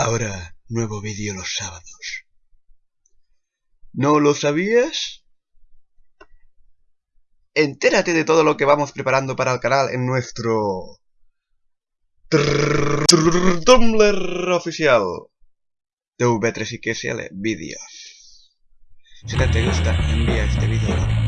Ahora, nuevo vídeo los sábados. ¿No lo sabías? Entérate de todo lo que vamos preparando para el canal en nuestro... Tumblr oficial. TV3 y KSL Vídeos. Si te gusta, envía este vídeo